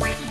Bye.